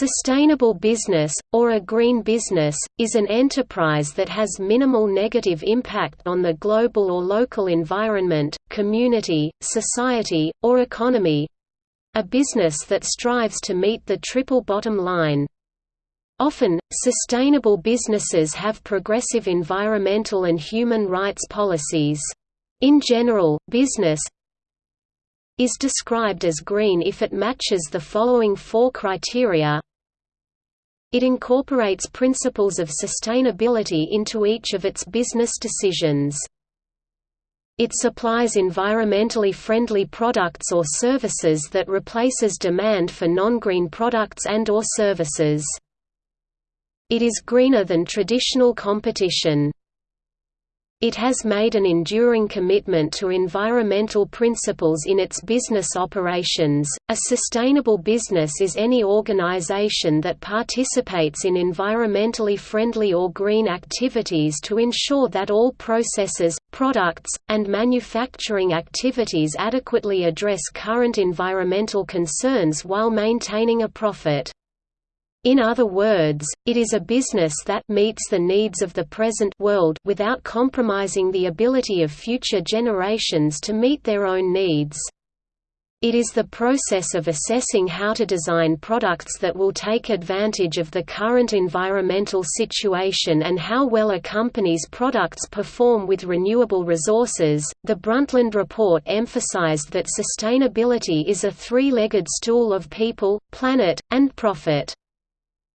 sustainable business, or a green business, is an enterprise that has minimal negative impact on the global or local environment, community, society, or economy—a business that strives to meet the triple bottom line. Often, sustainable businesses have progressive environmental and human rights policies. In general, business, is described as green if it matches the following four criteria It incorporates principles of sustainability into each of its business decisions. It supplies environmentally friendly products or services that replaces demand for non-green products and or services. It is greener than traditional competition. It has made an enduring commitment to environmental principles in its business operations. A sustainable business is any organization that participates in environmentally friendly or green activities to ensure that all processes, products, and manufacturing activities adequately address current environmental concerns while maintaining a profit. In other words, it is a business that meets the needs of the present world without compromising the ability of future generations to meet their own needs. It is the process of assessing how to design products that will take advantage of the current environmental situation and how well a company's products perform with renewable resources. The Brundtland Report emphasized that sustainability is a three legged stool of people, planet, and profit.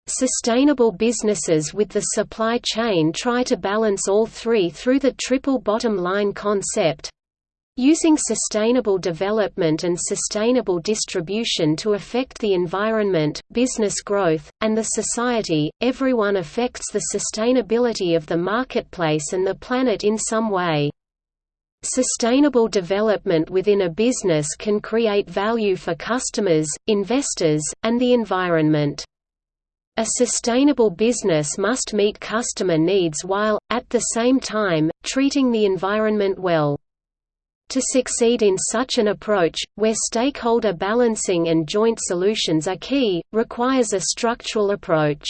Sustainable businesses with the supply chain try to balance all three through the triple bottom line concept using sustainable development and sustainable distribution to affect the environment, business growth, and the society. Everyone affects the sustainability of the marketplace and the planet in some way. Sustainable development within a business can create value for customers, investors, and the environment. A sustainable business must meet customer needs while, at the same time, treating the environment well. To succeed in such an approach, where stakeholder balancing and joint solutions are key, requires a structural approach.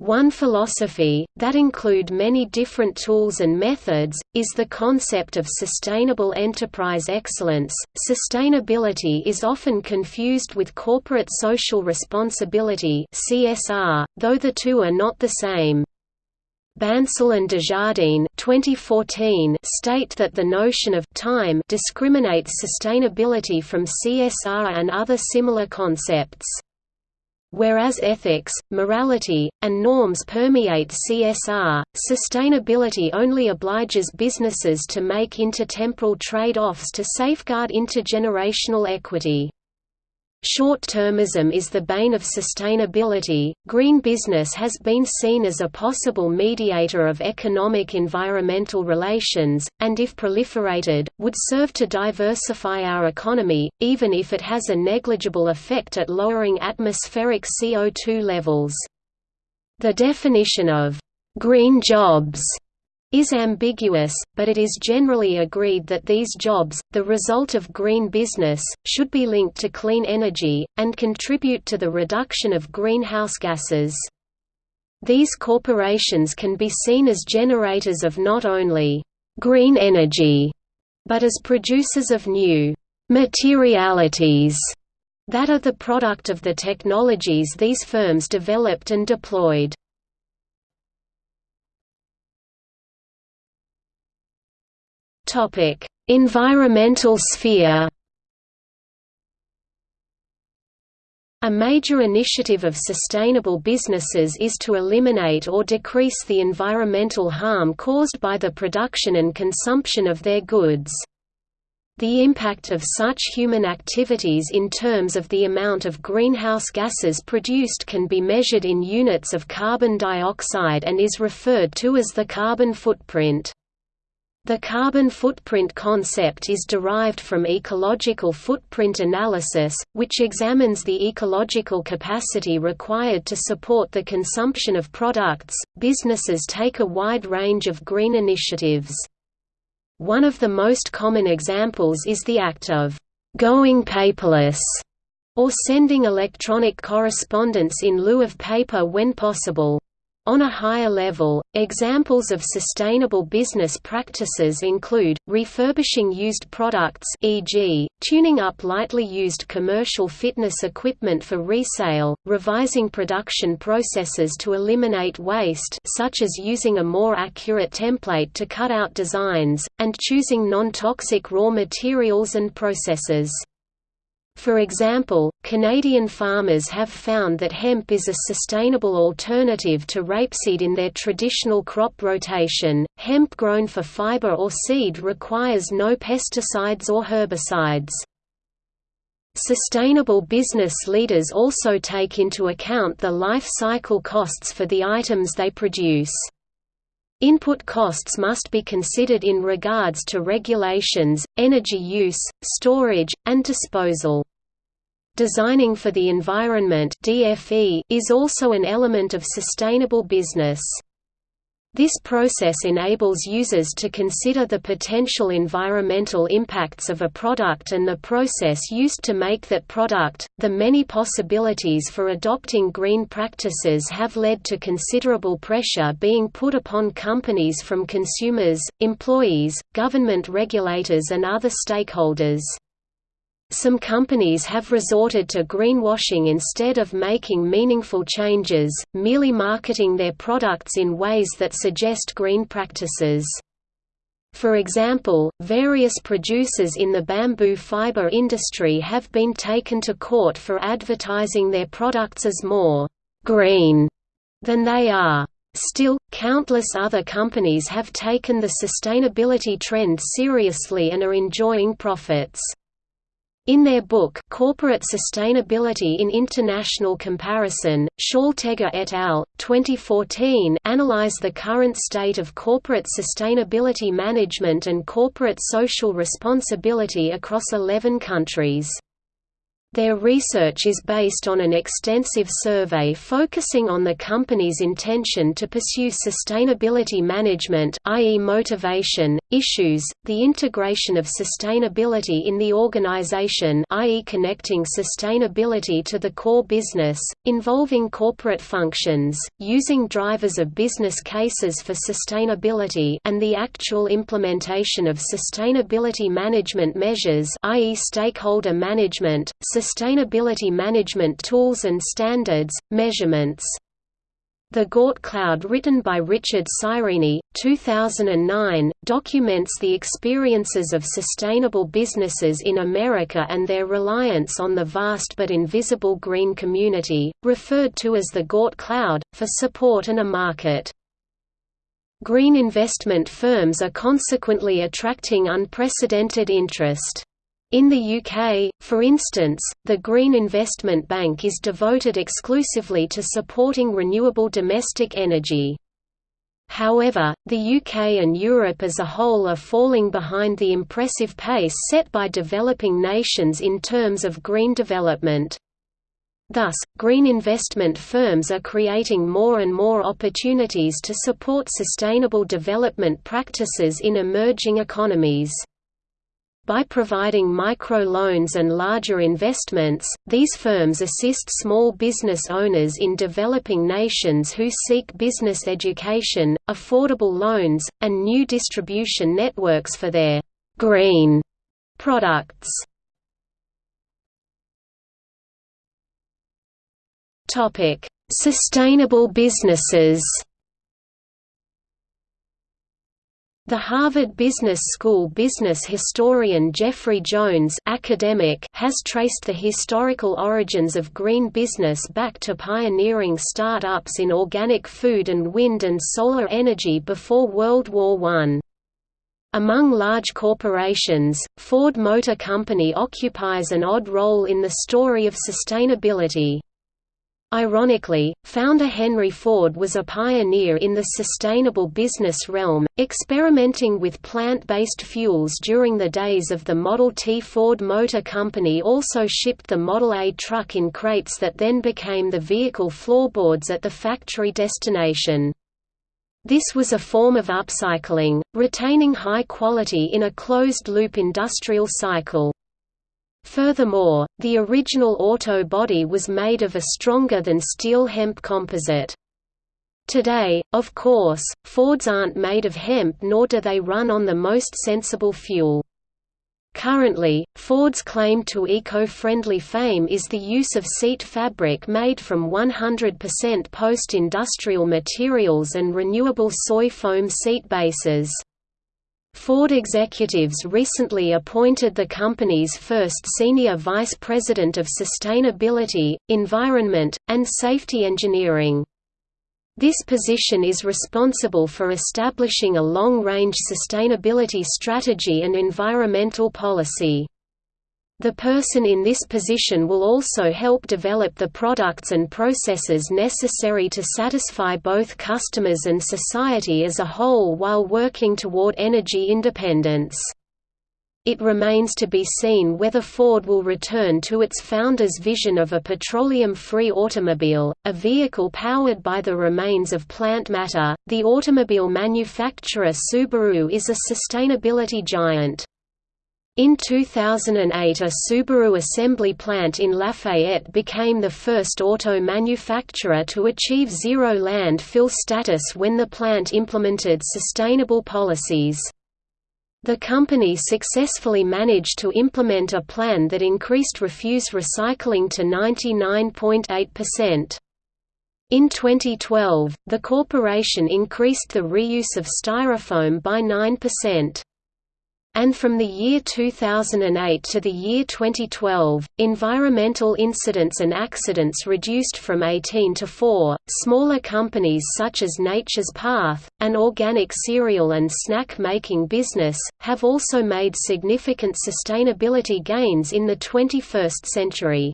One philosophy, that include many different tools and methods, is the concept of sustainable enterprise excellence. Sustainability is often confused with corporate social responsibility (CSR), though the two are not the same. Bansal and Desjardins 2014 state that the notion of time discriminates sustainability from CSR and other similar concepts. Whereas ethics, morality, and norms permeate CSR, sustainability only obliges businesses to make intertemporal trade-offs to safeguard intergenerational equity. Short-termism is the bane of sustainability. Green business has been seen as a possible mediator of economic environmental relations, and if proliferated, would serve to diversify our economy, even if it has a negligible effect at lowering atmospheric CO2 levels. The definition of green jobs is ambiguous, but it is generally agreed that these jobs, the result of green business, should be linked to clean energy, and contribute to the reduction of greenhouse gases. These corporations can be seen as generators of not only green energy, but as producers of new materialities that are the product of the technologies these firms developed and deployed. Topic: Environmental sphere. A major initiative of sustainable businesses is to eliminate or decrease the environmental harm caused by the production and consumption of their goods. The impact of such human activities in terms of the amount of greenhouse gases produced can be measured in units of carbon dioxide and is referred to as the carbon footprint. The carbon footprint concept is derived from ecological footprint analysis, which examines the ecological capacity required to support the consumption of products. Businesses take a wide range of green initiatives. One of the most common examples is the act of going paperless or sending electronic correspondence in lieu of paper when possible. On a higher level, examples of sustainable business practices include, refurbishing used products e.g., tuning up lightly used commercial fitness equipment for resale, revising production processes to eliminate waste such as using a more accurate template to cut out designs, and choosing non-toxic raw materials and processes. For example, Canadian farmers have found that hemp is a sustainable alternative to rapeseed in their traditional crop rotation. Hemp grown for fiber or seed requires no pesticides or herbicides. Sustainable business leaders also take into account the life cycle costs for the items they produce. Input costs must be considered in regards to regulations, energy use, storage, and disposal. Designing for the Environment is also an element of sustainable business. This process enables users to consider the potential environmental impacts of a product and the process used to make that product. The many possibilities for adopting green practices have led to considerable pressure being put upon companies from consumers, employees, government regulators, and other stakeholders. Some companies have resorted to greenwashing instead of making meaningful changes, merely marketing their products in ways that suggest green practices. For example, various producers in the bamboo fiber industry have been taken to court for advertising their products as more green than they are. Still, countless other companies have taken the sustainability trend seriously and are enjoying profits. In their book Corporate Sustainability in International Comparison, Schaltegger et al. 2014 analyze the current state of corporate sustainability management and corporate social responsibility across 11 countries. Their research is based on an extensive survey focusing on the company's intention to pursue sustainability management i.e. motivation, issues, the integration of sustainability in the organization i.e. connecting sustainability to the core business, involving corporate functions, using drivers of business cases for sustainability and the actual implementation of sustainability management measures i.e. stakeholder management, Sustainability Management Tools and Standards, Measurements. The GORT Cloud written by Richard Seireeni, 2009, documents the experiences of sustainable businesses in America and their reliance on the vast but invisible green community, referred to as the GORT Cloud, for support and a market. Green investment firms are consequently attracting unprecedented interest. In the UK, for instance, the Green Investment Bank is devoted exclusively to supporting renewable domestic energy. However, the UK and Europe as a whole are falling behind the impressive pace set by developing nations in terms of green development. Thus, green investment firms are creating more and more opportunities to support sustainable development practices in emerging economies. By providing micro-loans and larger investments, these firms assist small business owners in developing nations who seek business education, affordable loans, and new distribution networks for their «green» products. Sustainable businesses The Harvard Business School business historian Geoffrey Jones academic has traced the historical origins of green business back to pioneering start-ups in organic food and wind and solar energy before World War I. Among large corporations, Ford Motor Company occupies an odd role in the story of sustainability. Ironically, founder Henry Ford was a pioneer in the sustainable business realm, experimenting with plant-based fuels during the days of the Model T. Ford Motor Company also shipped the Model A truck in crates that then became the vehicle floorboards at the factory destination. This was a form of upcycling, retaining high quality in a closed-loop industrial cycle. Furthermore, the original auto body was made of a stronger than steel hemp composite. Today, of course, Fords aren't made of hemp nor do they run on the most sensible fuel. Currently, Ford's claim to eco-friendly fame is the use of seat fabric made from 100% post-industrial materials and renewable soy foam seat bases. Ford executives recently appointed the company's first senior vice president of sustainability, environment, and safety engineering. This position is responsible for establishing a long-range sustainability strategy and environmental policy. The person in this position will also help develop the products and processes necessary to satisfy both customers and society as a whole while working toward energy independence. It remains to be seen whether Ford will return to its founder's vision of a petroleum-free automobile, a vehicle powered by the remains of plant matter. The automobile manufacturer Subaru is a sustainability giant. In 2008 a Subaru assembly plant in Lafayette became the first auto manufacturer to achieve zero landfill status when the plant implemented sustainable policies. The company successfully managed to implement a plan that increased refuse recycling to 99.8%. In 2012, the corporation increased the reuse of styrofoam by 9%. And from the year 2008 to the year 2012, environmental incidents and accidents reduced from 18 to 4. Smaller companies such as Nature's Path, an organic cereal and snack making business, have also made significant sustainability gains in the 21st century.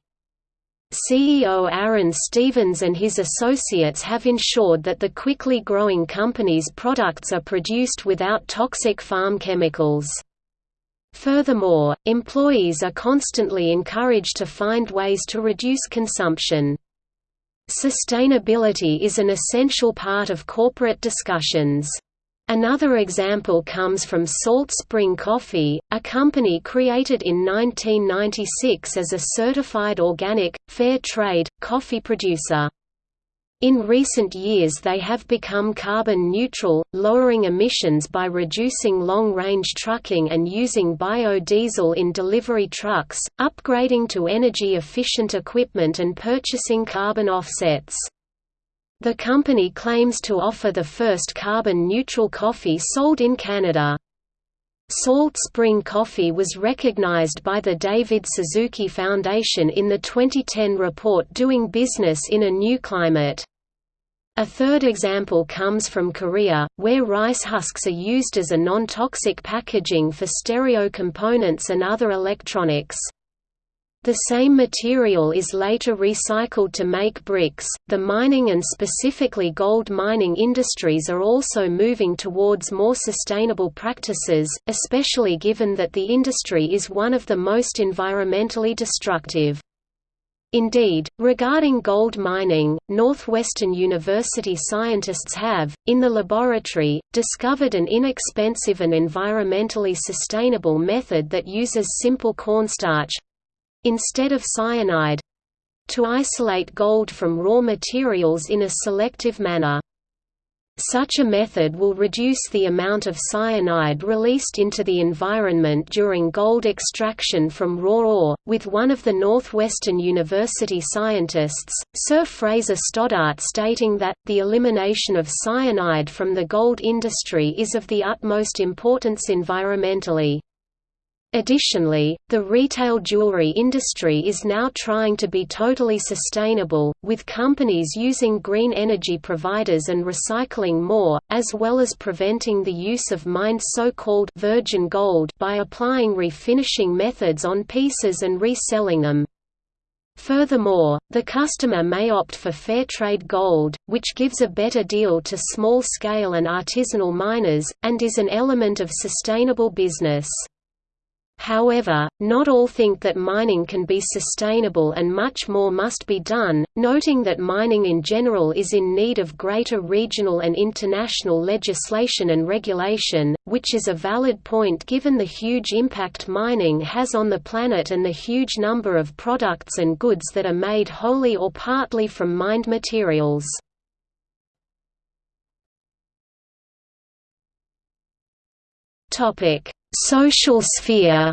CEO Arran Stephens and his associates have ensured that the quickly growing company's products are produced without toxic farm chemicals. Furthermore, employees are constantly encouraged to find ways to reduce consumption. Sustainability is an essential part of corporate discussions. Another example comes from Salt Spring Coffee, a company created in 1996 as a certified organic, fair trade, coffee producer. In recent years they have become carbon neutral, lowering emissions by reducing long-range trucking and using biodiesel in delivery trucks, upgrading to energy-efficient equipment and purchasing carbon offsets. The company claims to offer the first carbon-neutral coffee sold in Canada. Salt Spring Coffee was recognized by the David Suzuki Foundation in the 2010 report Doing Business in a New Climate. A third example comes from Korea, where rice husks are used as a non-toxic packaging for stereo components and other electronics. The same material is later recycled to make bricks. The mining and specifically gold mining industries are also moving towards more sustainable practices, especially given that the industry is one of the most environmentally destructive. Indeed, regarding gold mining, Northwestern University scientists have, in the laboratory, discovered an inexpensive and environmentally sustainable method that uses simple cornstarch, instead of cyanide to isolate gold from raw materials in a selective manner. Such a method will reduce the amount of cyanide released into the environment during gold extraction from raw ore, with one of the Northwestern University scientists, Sir Fraser Stoddart stating that, the elimination of cyanide from the gold industry is of the utmost importance environmentally. Additionally, the retail jewelry industry is now trying to be totally sustainable, with companies using green energy providers and recycling more, as well as preventing the use of mined so-called virgin gold by applying refinishing methods on pieces and reselling them. Furthermore, the customer may opt for fair trade gold, which gives a better deal to small-scale and artisanal miners, and is an element of sustainable business. However, not all think that mining can be sustainable and much more must be done, noting that mining in general is in need of greater regional and international legislation and regulation, which is a valid point given the huge impact mining has on the planet and the huge number of products and goods that are made wholly or partly from mined materials. Topic: Social sphere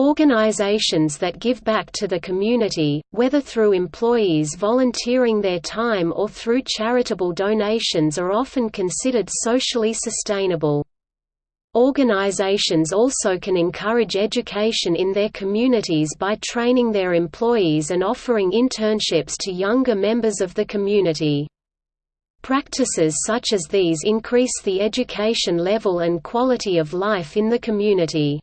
Organizations that give back to the community, whether through employees volunteering their time or through charitable donations are often considered socially sustainable. Organizations also can encourage education in their communities by training their employees and offering internships to younger members of the community. Practices such as these increase the education level and quality of life in the community.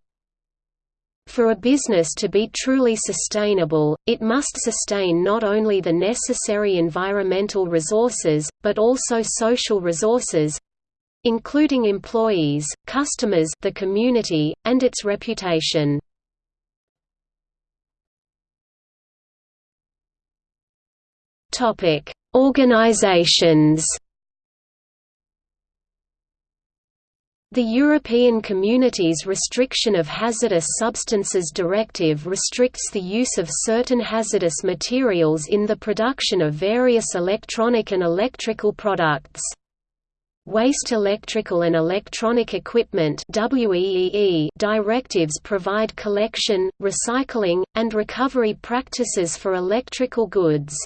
For a business to be truly sustainable, it must sustain not only the necessary environmental resources, but also social resources including employees, customers the community, and its reputation. Topic: Organizations The European Community's Restriction of Hazardous Substances Directive restricts the use of certain hazardous materials in the production of various electronic and electrical products. Waste Electrical and Electronic Equipment directives provide collection, recycling, and recovery practices for electrical goods.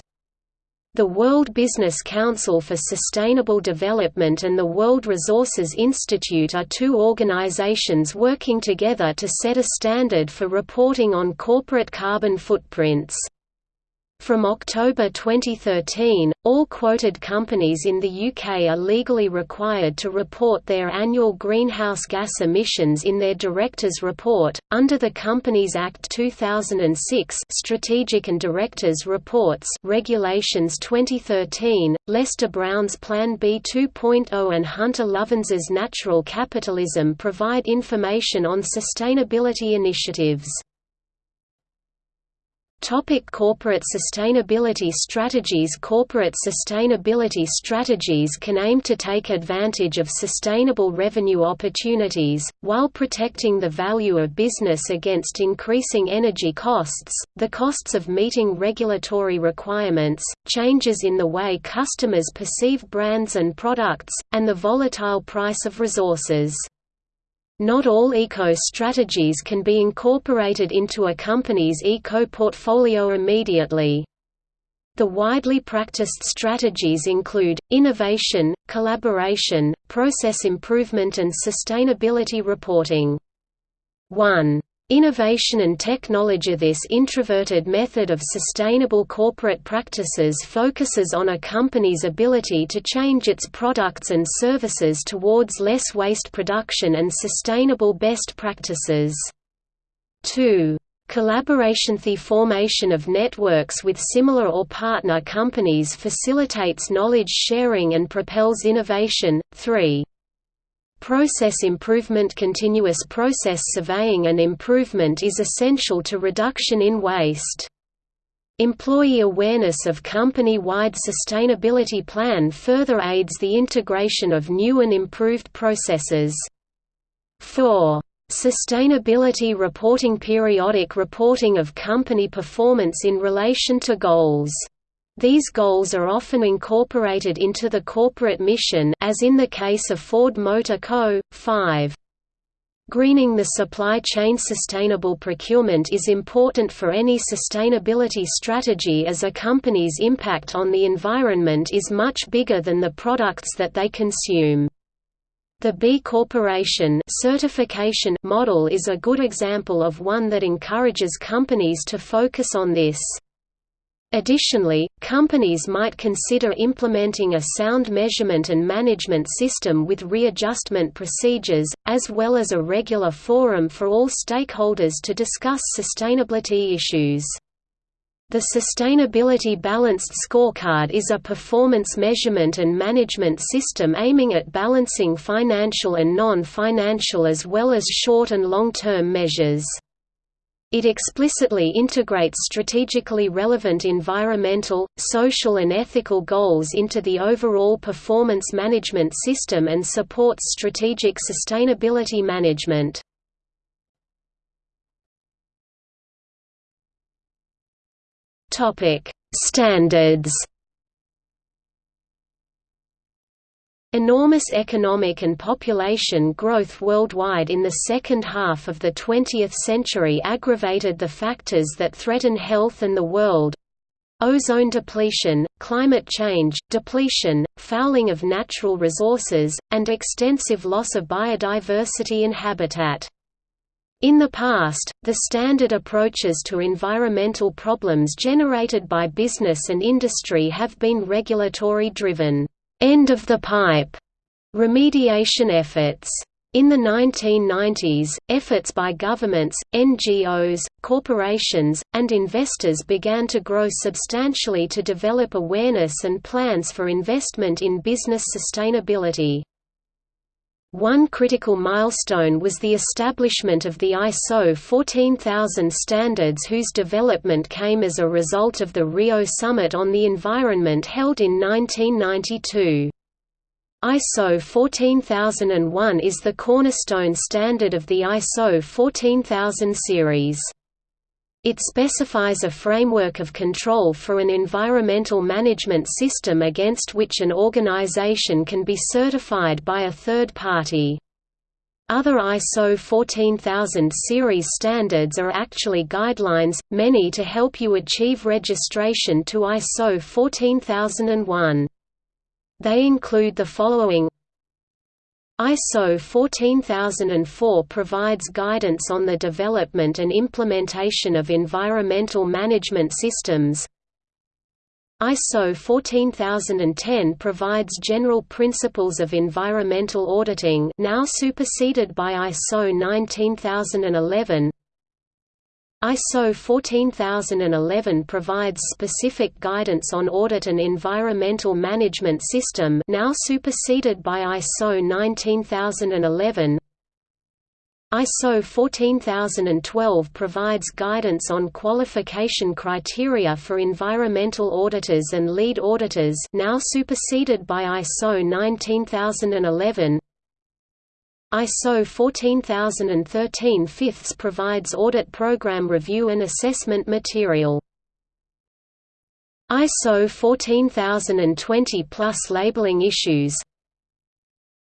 The World Business Council for Sustainable Development and the World Resources Institute are two organizations working together to set a standard for reporting on corporate carbon footprints. From October 2013, all quoted companies in the UK are legally required to report their annual greenhouse gas emissions in their Directors' Report, under the Companies Act 2006 Strategic and Directors' Reports Regulations 2013, Lester Brown's Plan B 2.0 and Hunter Lovins's Natural Capitalism provide information on sustainability initiatives. Topic corporate sustainability strategies Corporate sustainability strategies can aim to take advantage of sustainable revenue opportunities, while protecting the value of business against increasing energy costs, the costs of meeting regulatory requirements, changes in the way customers perceive brands and products, and the volatile price of resources. Not all eco-strategies can be incorporated into a company's eco-portfolio immediately. The widely practiced strategies include, innovation, collaboration, process improvement and sustainability reporting. 1. Innovation and technology This introverted method of sustainable corporate practices focuses on a company's ability to change its products and services towards less waste production and sustainable best practices. 2. Collaboration The formation of networks with similar or partner companies facilitates knowledge sharing and propels innovation. 3. Process improvement Continuous process surveying and improvement is essential to reduction in waste. Employee awareness of company-wide sustainability plan further aids the integration of new and improved processes. 4. Sustainability reporting Periodic reporting of company performance in relation to goals these goals are often incorporated into the corporate mission as in the case of Ford Motor Co. 5. Greening the supply chain Sustainable procurement is important for any sustainability strategy as a company's impact on the environment is much bigger than the products that they consume. The B Corporation certification model is a good example of one that encourages companies to focus on this. Additionally, companies might consider implementing a sound measurement and management system with readjustment procedures, as well as a regular forum for all stakeholders to discuss sustainability issues. The Sustainability Balanced Scorecard is a performance measurement and management system aiming at balancing financial and non-financial as well as short and long-term measures. It explicitly integrates strategically relevant environmental, social and ethical goals into the overall performance management system and supports strategic sustainability management. Standards. Enormous economic and population growth worldwide in the second half of the 20th century aggravated the factors that threaten health and the world ozone depletion, climate change, depletion, fouling of natural resources, and extensive loss of biodiversity and habitat. In the past, the standard approaches to environmental problems generated by business and industry have been regulatory-driven, end-of-the-pipe remediation efforts. In the 1990s, efforts by governments, NGOs, corporations, and investors began to grow substantially to develop awareness and plans for investment in business sustainability. One critical milestone was the establishment of the ISO 14000 standards whose development came as a result of the Rio Summit on the Environment held in 1992. ISO 14001 is the cornerstone standard of the ISO 14000 series. It specifies a framework of control for an environmental management system against which an organization can be certified by a third party. Other ISO 14000 series standards are actually guidelines, many to help you achieve registration to ISO 14001. They include the following ISO 14004 provides guidance on the development and implementation of environmental management systems. ISO 14010 provides general principles of environmental auditing now superseded by ISO 19011. ISO 14011 provides specific guidance on audit and environmental management system now superseded by ISO 19011. ISO 14012 provides guidance on qualification criteria for environmental auditors and lead auditors now superseded by ISO 19011. ISO 14013 fifths provides audit program review and assessment material. ISO 14020 plus labeling issues.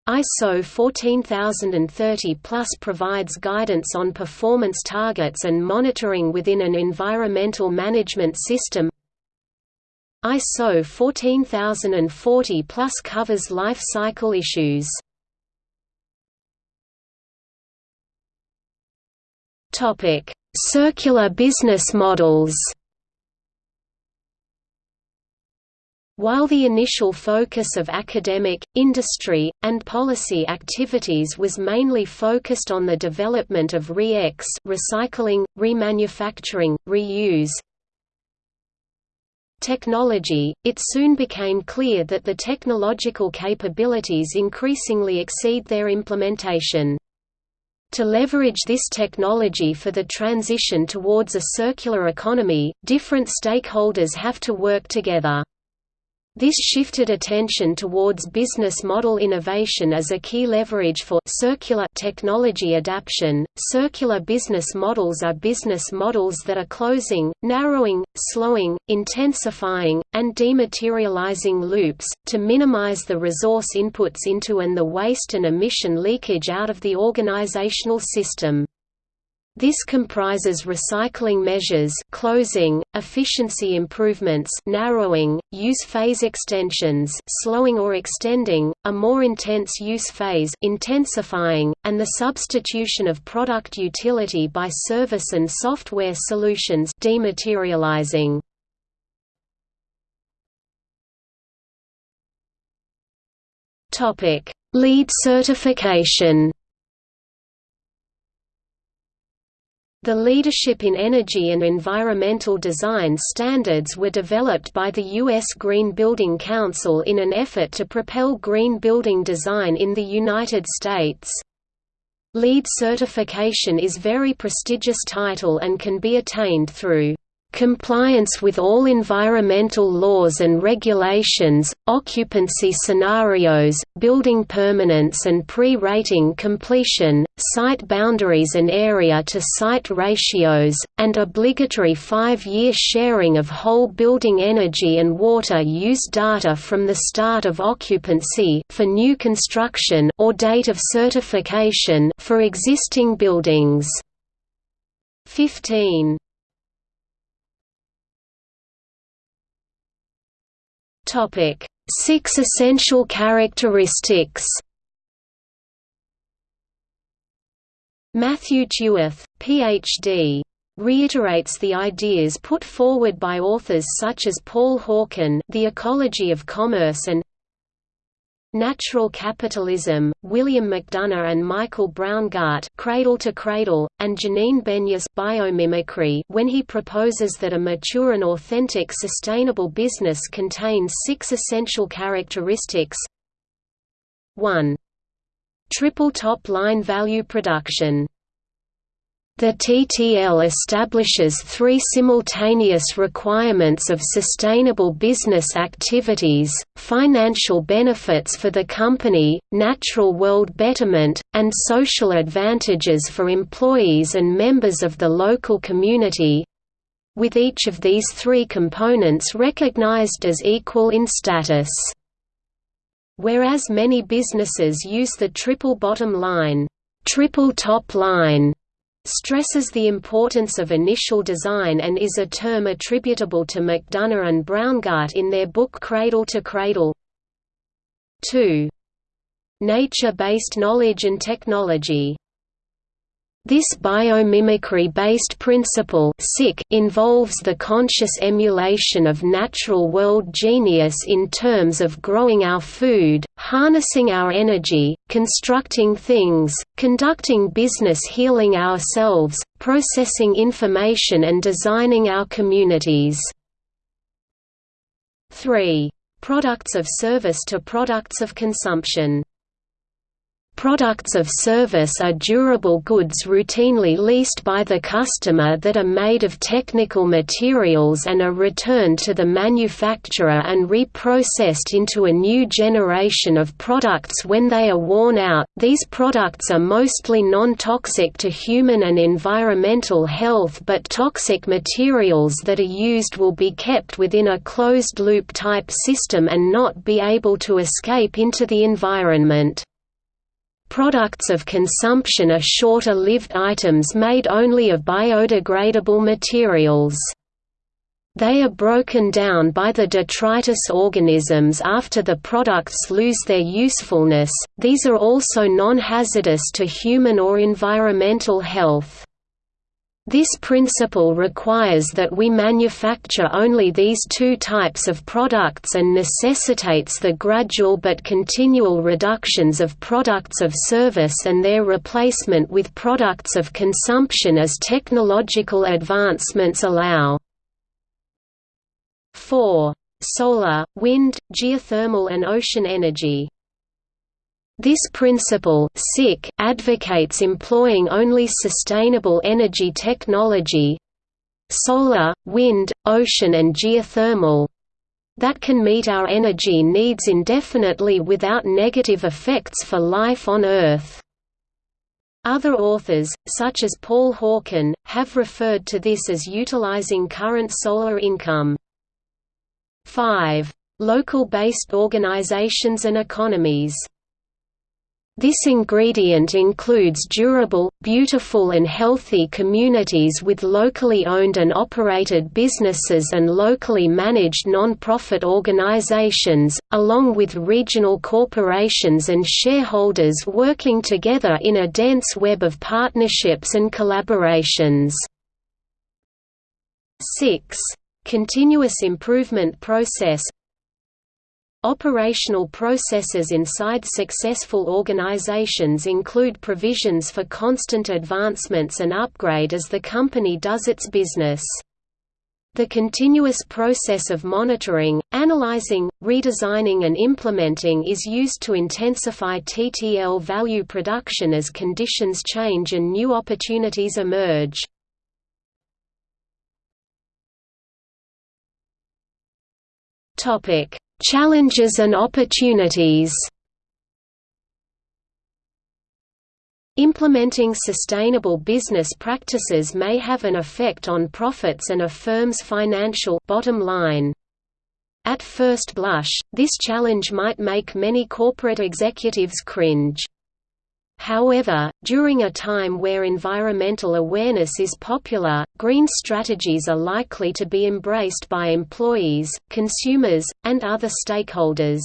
ISO 14030 plus provides guidance on performance targets and monitoring within an environmental management system. ISO 14040 plus covers life cycle issues Topic: Circular business models. While the initial focus of academic, industry, and policy activities was mainly focused on the development of re-X recycling, remanufacturing, reuse technology, it soon became clear that the technological capabilities increasingly exceed their implementation. To leverage this technology for the transition towards a circular economy, different stakeholders have to work together. This shifted attention towards business model innovation as a key leverage for circular technology adaptation. Circular business models are business models that are closing, narrowing, slowing, intensifying, and dematerializing loops, to minimize the resource inputs into and the waste and emission leakage out of the organizational system. This comprises recycling measures closing, efficiency improvements narrowing, use phase extensions slowing or extending, a more intense use phase intensifying, and the substitution of product utility by service and software solutions dematerializing. LEED certification The leadership in energy and environmental design standards were developed by the U.S. Green Building Council in an effort to propel green building design in the United States. LEED certification is very prestigious title and can be attained through compliance with all environmental laws and regulations, occupancy scenarios, building permanence and pre-rating completion, site boundaries and area-to-site ratios, and obligatory five-year sharing of whole building energy and water use data from the start of occupancy for new construction or date of certification for existing buildings. 15 Topic: Six essential characteristics. Matthew Tueth, Ph.D. reiterates the ideas put forward by authors such as Paul Hawken, The Ecology of Commerce and Natural Capitalism, William McDonough and Michael Braungart Cradle to Cradle, and Janine Benyus Biomimicry when he proposes that a mature and authentic sustainable business contains six essential characteristics 1. Triple top-line value production the TTL establishes three simultaneous requirements of sustainable business activities, financial benefits for the company, natural world betterment, and social advantages for employees and members of the local community—with each of these three components recognized as equal in status. Whereas many businesses use the triple bottom line, triple top line stresses the importance of initial design and is a term attributable to McDonough and Braungart in their book Cradle to Cradle. 2. Nature-based knowledge and technology this biomimicry-based principle involves the conscious emulation of natural world genius in terms of growing our food, harnessing our energy, constructing things, conducting business healing ourselves, processing information and designing our communities. 3. Products of service to products of consumption Products of service are durable goods routinely leased by the customer that are made of technical materials and are returned to the manufacturer and reprocessed into a new generation of products when they are worn out. These products are mostly non-toxic to human and environmental health but toxic materials that are used will be kept within a closed-loop type system and not be able to escape into the environment. Products of consumption are shorter-lived items made only of biodegradable materials. They are broken down by the detritus organisms after the products lose their usefulness, these are also non-hazardous to human or environmental health. This principle requires that we manufacture only these two types of products and necessitates the gradual but continual reductions of products of service and their replacement with products of consumption as technological advancements allow. 4. Solar, wind, geothermal and ocean energy this principle advocates employing only sustainable energy technology solar, wind, ocean and geothermal that can meet our energy needs indefinitely without negative effects for life on Earth. Other authors, such as Paul Hawken, have referred to this as utilizing current solar income. 5. Local-based organizations and economies this ingredient includes durable, beautiful and healthy communities with locally owned and operated businesses and locally managed non-profit organizations, along with regional corporations and shareholders working together in a dense web of partnerships and collaborations. 6. Continuous improvement process Operational processes inside successful organizations include provisions for constant advancements and upgrade as the company does its business. The continuous process of monitoring, analyzing, redesigning and implementing is used to intensify TTL value production as conditions change and new opportunities emerge. Topic: Challenges and opportunities. Implementing sustainable business practices may have an effect on profits and a firm's financial bottom line. At first blush, this challenge might make many corporate executives cringe. However, during a time where environmental awareness is popular, green strategies are likely to be embraced by employees, consumers, and other stakeholders.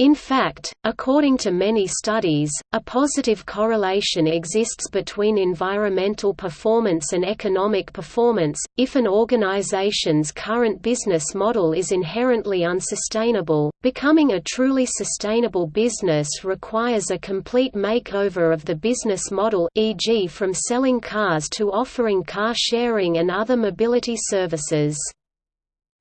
In fact, according to many studies, a positive correlation exists between environmental performance and economic performance. If an organization's current business model is inherently unsustainable, becoming a truly sustainable business requires a complete makeover of the business model, e.g., from selling cars to offering car sharing and other mobility services.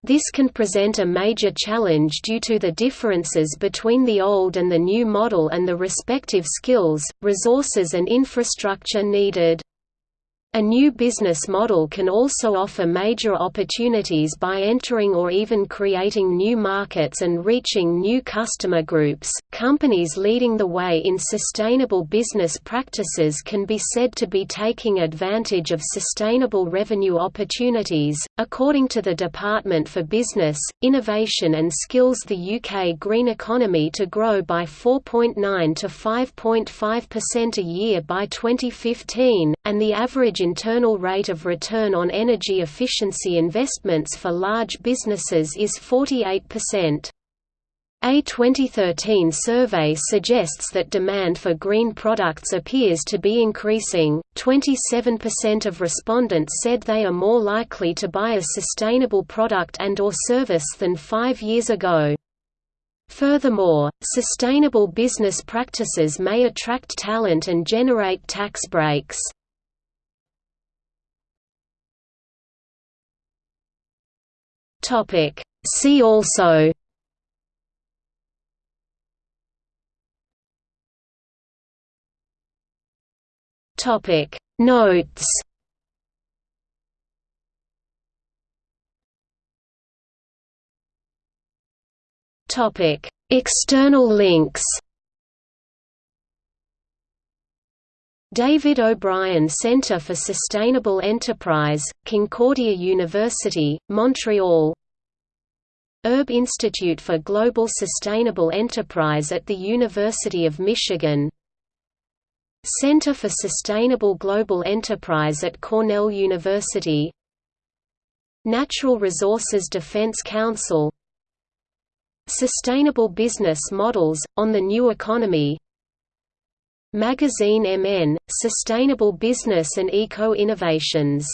This can present a major challenge due to the differences between the old and the new model and the respective skills, resources and infrastructure needed. A new business model can also offer major opportunities by entering or even creating new markets and reaching new customer groups. Companies leading the way in sustainable business practices can be said to be taking advantage of sustainable revenue opportunities. According to the Department for Business, Innovation and Skills, the UK green economy to grow by 4.9 to 5.5% a year by 2015, and the average internal rate of return on energy efficiency investments for large businesses is 48%. A 2013 survey suggests that demand for green products appears to be increasing. 27% of respondents said they are more likely to buy a sustainable product and or service than 5 years ago. Furthermore, sustainable business practices may attract talent and generate tax breaks. Topic. See also. Topic. Notes. Topic. External links David O'Brien Centre for Sustainable Enterprise, Concordia University, Montreal. Erb Institute for Global Sustainable Enterprise at the University of Michigan. Center for Sustainable Global Enterprise at Cornell University. Natural Resources Defense Council. Sustainable Business Models, on the New Economy Magazine MN, Sustainable Business and Eco-Innovations